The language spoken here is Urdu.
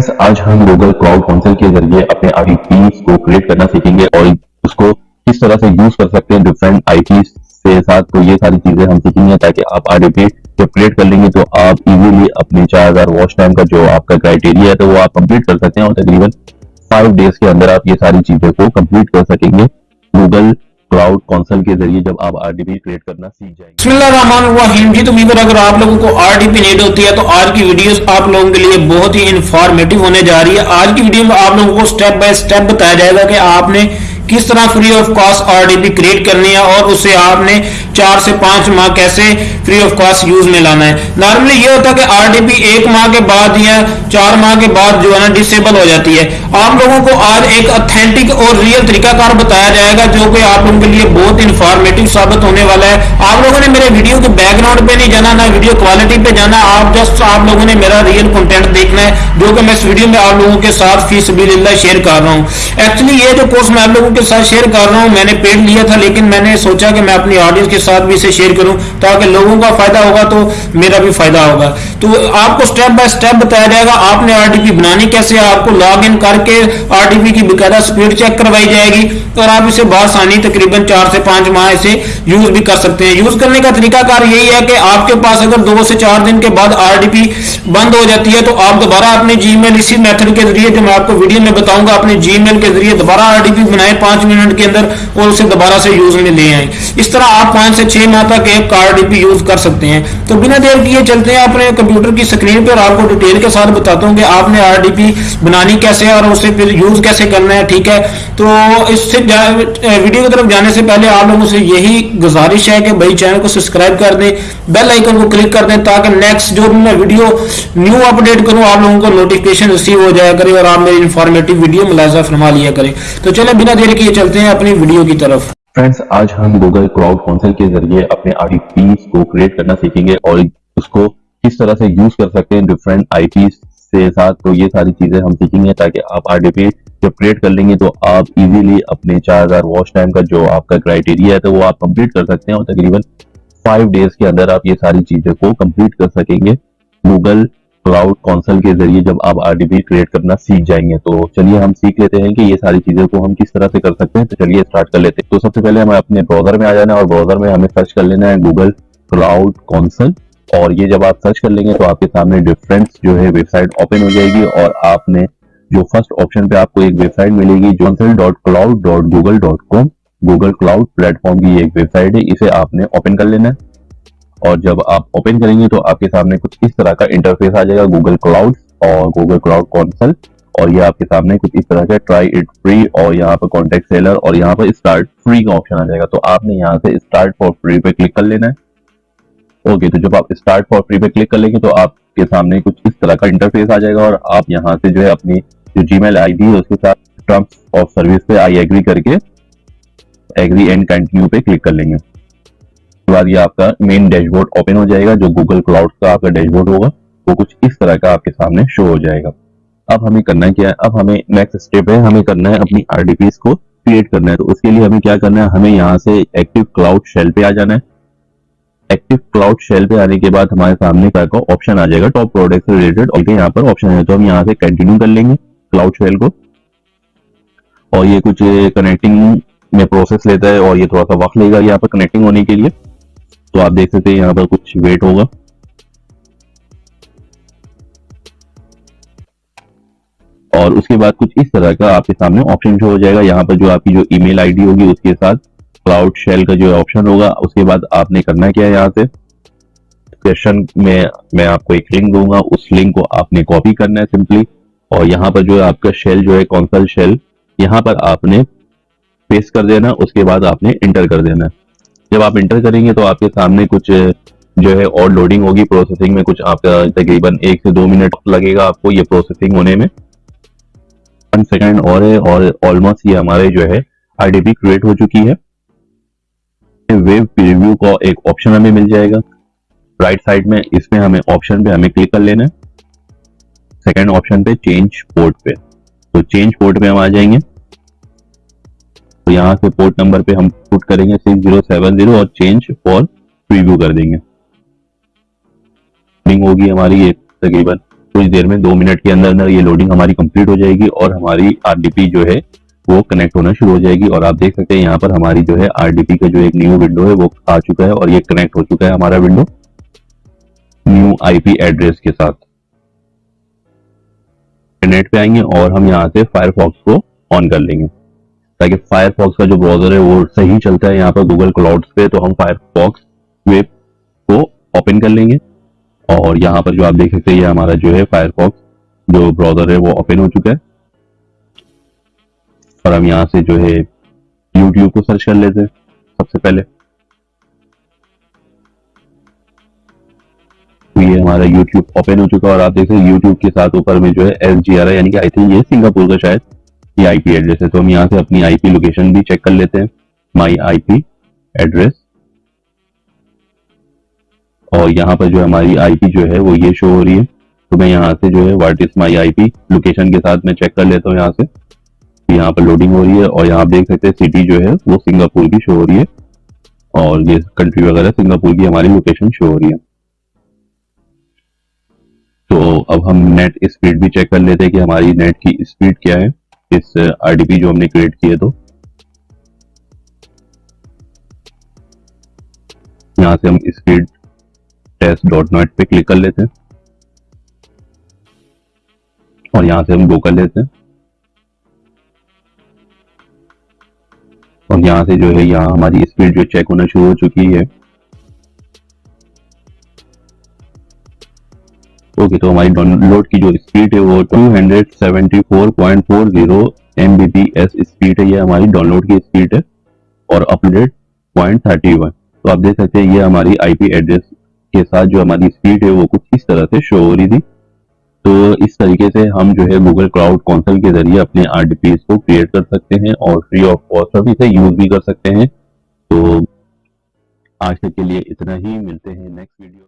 فرینڈز آج ہم گوگل کلاؤڈ کونسل کے ذریعے اپنے آئی پیز کو کریٹ کرنا سیکھیں گے اور اس کو کس طرح سے یوز کر سکتے ہیں ڈفرینٹ آئی پیز سے ساتھ۔ تو یہ ساری چیزیں ہم سیکھیں گے تاکہ آپ آر پی جب کریٹ کر لیں گے تو آپ ایزیلی اپنے چار ہزار واچ ٹائم کا جو آپ کا کرائٹیریا ہے تو وہ آپ کمپلیٹ کر سکتے ہیں اور تقریباً فائیو ڈیز کے اندر آپ یہ ساری چیزیں کو کمپلیٹ کر سکیں گے۔ گوگل کلاؤڈ کونسل کے ذریعے جب آپ آر ڈی پی کریٹ کرنا سیکھ جائیں گے۔ بسم اللہ الرحمن الرحیم۔ جی تو میور اگر آپ لوگوں کو آر ڈی پی نیڈ ہوتی ہے تو آج کی ویڈیوز آپ لوگوں کے لیے بہت ہی انفارمیٹو ہونے جا رہی ہے۔ آج کی ویڈیو میں آپ لوگوں کو سٹیپ بائی سٹیپ بتایا جائے گا کہ آپ نے کس طرح free of cost R D P create کرنی ہے اور اسے آپ نے چار سے پانچ ماہ کیسے فری آف کاسٹ یوز میں لانا ہے۔ نارملی یہ ہوتا ہے کہ آر ڈی پی ایک ماہ کے بعد یا چار ماہ کے بعد جو ہے نا ڈسیبل ہو جاتی ہے۔ آپ لوگوں کو آج ایک اتھینٹک اور ریئل طریقہ کار بتایا جائے گا جو کہ آپ لوگوں کے لیے بہت انفارمیٹو ثابت ہونے والا ہے۔ آپ لوگوں نے میرے ویڈیو کے بیک گراؤنڈ پہ نہیں جانا، نہ ویڈیو کوالٹی پہ جانا۔ آپ جسٹ آپ لوگوں نے میرا ریئل کنٹینٹ دیکھنا ہے، جو کہ میں اس ویڈیو میں آپ لوگوں کے ساتھ فی سبیل اللہ شیئر کر رہا ہوں۔ ایکچولی یہ جو کورس میں آپ لوگوں کے کے ساتھ شیئر کر رہا ہوں، میں نے پیڈ لیا تھا، لیکن میں نے سوچا کہ میں اپنی آڈینس کے ساتھ بھی اسے شیئر کروں تاکہ لوگوں کا فائدہ ہوگا تو میرا بھی فائدہ ہوگا۔ تو آپ کو سٹیپ بائی سٹیپ بتایا جائے گا، آپ نے آر ڈی پی بنانی کیسے آپ کو لاگ ان کر کے آر ڈی پی کی باقاعدہ سپیڈ چیک کروائی جائے گی۔ اور آپ اسے بآسانی تقریباً چار سے پانچ ماہ اسے یوز بھی کر سکتے ہیں۔ یوز کرنے کا طریقہ کار یہی ہے کہ آپ کے پاس اگر دو سے چار دن کے بعد آر ڈی پی بند ہو جاتی ہے تو آپ دوبارہ اپنے جی میل اسی میتھڈ کے ذریعے جو میں آپ کو ویڈیو میں بتاؤں گا، اپنے جی میل کے ذریعے دوبارہ آر ڈی پی بنائیں، پانچ منٹ کے اندر اور اسے دوبارہ سے یوز میں لے آئیں۔ اس طرح آپ پانچ سے چھ ماہ تک ایک آر ڈی پی یوز کر سکتے ہیں۔ تو بنا دیر کیے چلتے ہیں اپنے کمپیوٹر کی سکرین پر آپ کو ڈیٹیل کے ساتھ بتاتا ہوں کہ آپ نے آر ڈی پی بنانی کیسے ہے اور اسے پھر یوز کیسے کرنا ہے، ٹھیک ہے؟ تو اس سے ویڈیو کی طرف جانے سے پہلے آپ لوگوں سے یہی گزارش ہے کہ بھائی چینل کو سبسکرائب کر دیں، بیل آئیکن کو کلک کر دیں تاکہ نیکسٹ جو میں ویڈیو نیو اپڈیٹ کروں، آپ لوگوں کو نوٹیفکیشن ریسیو ہو جایا کرے اور آپ میری انفارمیٹو ویڈیو ملاحظہ فرما لیا کریں تو چلیں بنا دیر کیے چلتے ہیں اپنی ویڈیو کی طرف۔ فرینڈز آج ہم گوگل کلاؤڈ کونسل کے ذریعے اپنے آئی پیز کو کریٹ کرنا سیکھیں گے اور اس کو کس طرح سے یوز کر سکتے ہیں ڈفرینٹ آئی پیز سے ساتھ تو یہ ساری چیزیں ہم سیکھیں گے تاکہ آپ آر ڈی پی جب کریٹ کر لیں گے تو آپ ایزیلی اپنے چار ہزار واچ ٹائم کا جو آپ کا کرائٹیریا ہے تو وہ آپ کمپلیٹ کر سکتے ہیں اور تقریباً فائیو ڈیز کے اندر آپ یہ ساری چیزیں کو کمپلیٹ کر سکیں گے۔ گوگل کلاؤڈ کونسل کے ذریعے جب آپ آر ڈی پی کریٹ کرنا سیکھ جائیں گے تو چلیے ہم سیکھ لیتے ہیں کہ یہ ساری چیزوں کو ہم کس طرح سے کر سکتے ہیں۔ تو چلیے اسٹارٹ کر لیتے ہیں۔ تو سب سے پہلے ہمیں اپنے براؤزر میں آ جانا ہے اور براؤزر میں ہمیں سرچ کر لینا ہے گوگل کلاؤڈ کونسل اور یہ جب آپ سرچ کر لیں گے تو آپ کے سامنے ڈفرینٹ جو ہے ویب سائٹ اوپن ہو جائے گی اور آپ نے جو فرسٹ آپشن پہ آپ کو ایک ویب سائٹ ملے گی console dot cloud dot Google dot com Google cloud platform کی ایک ویب سائٹ ہے، اسے آپ نے اوپن کر لینا ہے۔ اور جب آپ اوپن کریں گے تو آپ کے سامنے کچھ اس طرح کا انٹرفیس آ جائے گا گوگل کلاؤڈ اور گوگل کلاؤڈ کونسل اور یہ آپ کے سامنے کچھ اس طرح کا ٹرائی اٹ فری اور یہاں پر کانٹیکٹ سیلر اور یہاں پر اسٹارٹ فری کا آپشن آ جائے گا۔ تو آپ نے یہاں سے اسٹارٹ فار فری پہ کلک کر لینا ہے۔ اوکے تو جب آپ اسٹارٹ فار فری پہ کلک کر لیں گے تو آپ کے سامنے کچھ اس طرح کا انٹرفیس آ جائے گا اور آپ یہاں سے جو ہے اپنی جو جی میل آئی ڈی ہے، اس کے ساتھ ٹرمس آف سروس پہ آئی ایگری کر کے ایگری اینڈ کنٹینیو پہ کلک کر لیں گے۔ اس کے بعد یہ آپ کا مین ڈیش بورڈ اوپن ہو جائے گا، جو گوگل کلاؤڈ کا آپ کا ڈیش بورڈ ہوگا، وہ کچھ اس طرح کا آپ کے سامنے شو ہو جائے گا۔ اب ہمیں کرنا کیا ہے؟ اب ہمیں نیکسٹ اسٹیپ ہے، ہمیں کرنا ہے اپنی آر ڈی پیز کو کریٹ کرنا ہے۔ تو اس کے لیے ہمیں کیا کرنا ہے؟ ہمیں یہاں سے ایکٹیو کلاؤڈ شیل پہ آ جانا ہے۔ ایکٹیو کلاؤڈ شیل پہ آنے کے بعد ہمارے سامنے کا آپشن آ جائے گا. ٹاپ پروڈکٹ سے ریلیٹڈ اور یہاں پر آپشن ہے تو ہم یہاں سے کنٹینیو کر لیں گے کلاؤڈ شیل کو. اور یہ کچھ کنیکٹنگ میں پروسیس لیتا ہے اور یہ تھوڑا سا وقت لے گا یہاں پر کنیکٹنگ ہونے کے لیے. تو آپ دیکھ سکتے ہیں یہاں پر کچھ ویٹ ہوگا. اور اس کے بعد کچھ اس طرح کا آپ کے سامنے آپشن ہو جائے گا. یہاں پر جو آپ کی جو ای میل آئی ڈی ہوگی اس کے ساتھ کلاؤڈ شیل کا جو آپشن ہوگا، اس کے بعد آپ نے کرنا کیا ہے یہاں سے؟ کوشچن میں میں آپ کو ایک لنک دوں گا، اس لنک کو آپ نے کاپی کرنا ہے سمپلی اور یہاں پر جو ہے آپ کا شیل جو ہے کونسل شیل یہاں پر آپ نے پیس کر دینا، اس کے بعد آپ نے انٹر کر دینا جب آپ انٹر کریں گے تو آپ کے سامنے کچھ جو ہے اور لوڈنگ ہوگی پروسیسنگ میں کچھ آپ کا تقریباً ایک سے دو منٹ لگے گا آپ کو یہ پروسیسنگ ہونے میں۔ ون سیکنڈ اور ہے، اور آلموسٹ یہ ہمارے جو ہے آئی ڈی پی کریٹ ہو چکی ہے۔ ویب پریویو کا ایک آپشن ہمیں مل جائے گا۔ رائٹ سائڈ میں اس میں ہمیں آپشن پہ ہمیں کلک کر لینا ہے۔ سیکنڈ آپشن پہ چینج پورٹ پہ۔ تو چینج پورٹ پہ ہم آ جائیں گے۔ تو یہاں سے پورٹ نمبر پہ ہم پٹ کریں گے سکس زیرو سیون زیرو اور چینج فور پریویو کر دیں گے۔ لوڈنگ ہوگی ہماری ایک تقریباً کچھ دیر میں، دو منٹ کے اندر اندر یہ لوڈنگ ہماری کمپلیٹ ہو جائے گی اور ہماری آر ڈی پی جو ہے وہ کنیکٹ ہونا شروع ہو جائے گی اور آپ دیکھ سکتے ہیں یہاں پر ہماری جو ہے آر ڈی پی کا جو ایک نیو ونڈو ہے وہ آ چکا ہے اور یہ کنیکٹ ہو چکا ہے ہمارا ونڈو نیو آئی پی ایڈریس کے ساتھ۔ انٹرنیٹ پہ آئیں گے اور ہم یہاں سے فائر فاکس کو آن کر لیں گے۔ تاکہ فائر فاکس کا جو براؤزر ہے وہ صحیح چلتا ہے یہاں پر گوگل کلاؤڈ پہ، تو ہم فائر فاکس ویب کو اوپن کر لیں گے۔ اور یہاں پر جو آپ دیکھ سکتے ہیں، یہ ہمارا جو ہے فائر فاکس جو براؤزر ہے وہ اوپن ہو چکا ہے۔ اور ہم یہاں سے جو ہے یوٹیوب کو سرچ کر لیتے ہیں، سب سے پہلے۔ یہ ہمارا یوٹیوب اوپن ہو چکا اور آپ دیکھ سکتے یوٹیوب کے ساتھ اوپر میں جو ہے ایس جی آر یعنی کہ آئی تھنک یہ سنگاپور کا شاید یہ آئی پی ایڈریس ہے۔ تو ہم یہاں سے اپنی آئی پی لوکیشن بھی چیک کر لیتے ہیں۔ مائی آئی پی ایڈریس اور یہاں پر جو ہماری آئی پی جو ہے وہ یہ شو ہو رہی ہے۔ تو میں یہاں سے جو ہے what is my I P location کے ساتھ میں چیک کر لیتا ہوں یہاں سے۔ یہاں پر لوڈنگ ہو رہی ہے اور یہاں دیکھ سکتے ہیں سٹی جو ہے وہ سنگاپور کی شو ہو رہی ہے اور یہ کنٹری وغیرہ سنگاپور کی ہماری لوکیشن شو ہو رہی ہے۔ تو اب ہم نیٹ اسپیڈ بھی چیک کر لیتے ہیں کہ ہماری نیٹ کی اسپیڈ کیا ہے اس آر ڈی پی جو ہم نے کریٹ کیے تو۔ یہاں سے ہم اسپیڈ ٹیسٹ ڈاٹ نیٹ پہ کلک کر لیتے ہیں اور یہاں سے ہم گو کر لیتے ہیں۔ اور یہاں سے جو ہے یہاں ہماری اسپیڈ جو چیک ہونا شروع ہو چکی ہے۔ اوکے، تو ہماری ڈاؤن لوڈ کی جو اسپیڈ ہے وہ 274.40 M B P S speed ہے، یہ ہماری ڈاؤن لوڈ کی اسپیڈ ہے اور اپڈیٹ پوائنٹ تھرٹی ون تو آپ دیکھ سکتے ہیں یہ ہماری آئی پی ایڈریس کے ساتھ جو ہماری اسپیڈ ہے وہ کچھ اس طرح سے شو ہو رہی تھی۔ تو اس طریقے سے ہم جو ہے گوگل کلاؤڈ کونسل کے ذریعے اپنے آر ڈی پیز کو کریٹ کر سکتے ہیں اور فری آف کاسٹ بھی سے یوز بھی کر سکتے ہیں۔ تو آج تک کے لیے اتنا ہی، ملتے ہیں نیکسٹ ویڈیو